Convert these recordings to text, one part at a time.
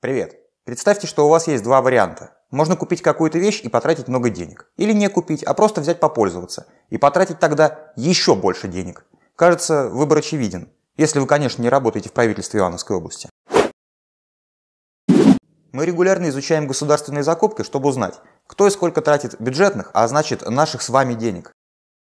Привет! Представьте, что у вас есть два варианта. Можно купить какую-то вещь и потратить много денег. Или не купить, а просто взять попользоваться. И потратить тогда еще больше денег. Кажется, выбор очевиден. Если вы, конечно, не работаете в правительстве Ивановской области. Мы регулярно изучаем государственные закупки, чтобы узнать, кто и сколько тратит бюджетных, а значит наших с вами денег.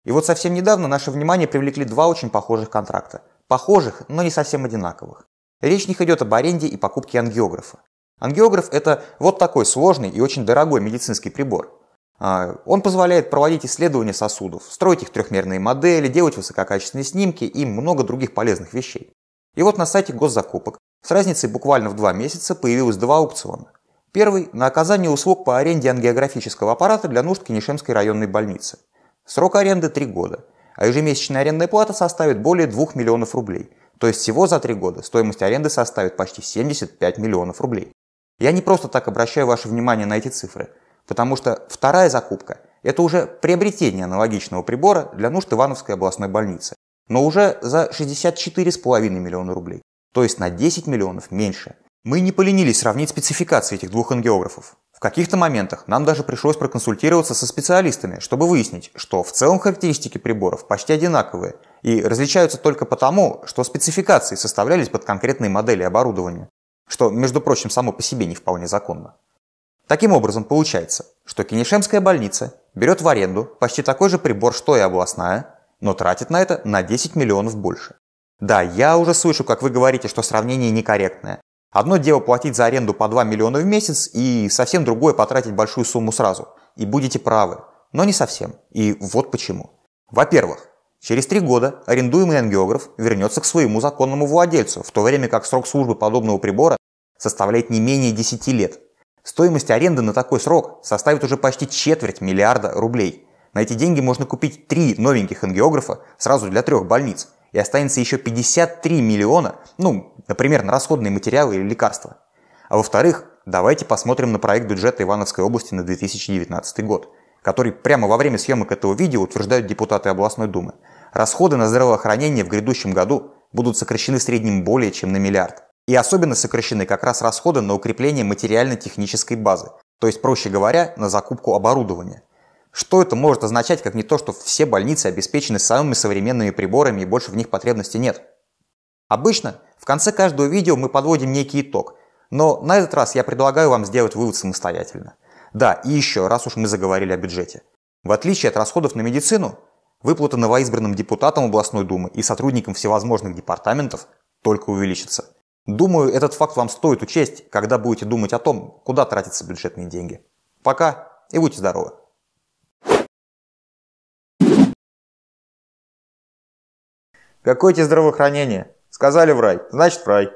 И вот совсем недавно наше внимание привлекли два очень похожих контракта. Похожих, но не совсем одинаковых. Речь них идет об аренде и покупке ангиографа. Ангиограф – это вот такой сложный и очень дорогой медицинский прибор. А, он позволяет проводить исследования сосудов, строить их трехмерные модели, делать высококачественные снимки и много других полезных вещей. И вот на сайте госзакупок с разницей буквально в два месяца появилось два аукциона. Первый – на оказание услуг по аренде ангиографического аппарата для нужд Кенишемской районной больницы. Срок аренды – 3 года, а ежемесячная арендная плата составит более 2 миллионов рублей. То есть всего за 3 года стоимость аренды составит почти 75 миллионов рублей. Я не просто так обращаю ваше внимание на эти цифры, потому что вторая закупка – это уже приобретение аналогичного прибора для нужд Ивановской областной больницы, но уже за 64,5 миллиона рублей, то есть на 10 миллионов меньше. Мы не поленились сравнить спецификации этих двух ангиографов. В каких-то моментах нам даже пришлось проконсультироваться со специалистами, чтобы выяснить, что в целом характеристики приборов почти одинаковые и различаются только потому, что спецификации составлялись под конкретные модели оборудования, что, между прочим, само по себе не вполне законно. Таким образом, получается, что Кенишемская больница берет в аренду почти такой же прибор, что и областная, но тратит на это на 10 миллионов больше. Да, я уже слышу, как вы говорите, что сравнение некорректное, Одно дело платить за аренду по 2 миллиона в месяц и совсем другое потратить большую сумму сразу. И будете правы. Но не совсем. И вот почему. Во-первых, через три года арендуемый ангиограф вернется к своему законному владельцу, в то время как срок службы подобного прибора составляет не менее 10 лет. Стоимость аренды на такой срок составит уже почти четверть миллиарда рублей. На эти деньги можно купить три новеньких ангиографа сразу для трех больниц и останется еще 53 миллиона, ну, например, на расходные материалы или лекарства. А во-вторых, давайте посмотрим на проект бюджета Ивановской области на 2019 год, который прямо во время съемок этого видео утверждают депутаты областной думы. Расходы на здравоохранение в грядущем году будут сокращены в среднем более чем на миллиард. И особенно сокращены как раз расходы на укрепление материально-технической базы, то есть, проще говоря, на закупку оборудования. Что это может означать, как не то, что все больницы обеспечены самыми современными приборами и больше в них потребности нет? Обычно в конце каждого видео мы подводим некий итог, но на этот раз я предлагаю вам сделать вывод самостоятельно. Да, и еще, раз уж мы заговорили о бюджете. В отличие от расходов на медицину, выплаты новоизбранным депутатам областной думы и сотрудникам всевозможных департаментов только увеличатся. Думаю, этот факт вам стоит учесть, когда будете думать о том, куда тратятся бюджетные деньги. Пока и будьте здоровы! Какое тебе здравоохранение? Сказали в рай, значит в рай.